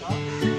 Tá?